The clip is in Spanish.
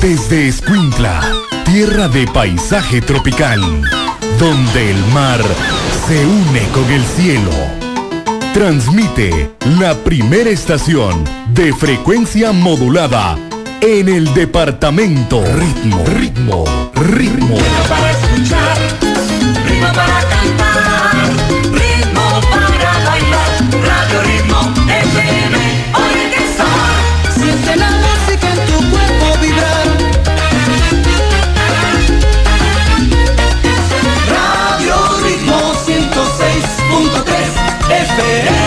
Desde Escuintla, tierra de paisaje tropical, donde el mar se une con el cielo. Transmite la primera estación de frecuencia modulada en el departamento. Ritmo, ritmo, ritmo. 101.3 FM.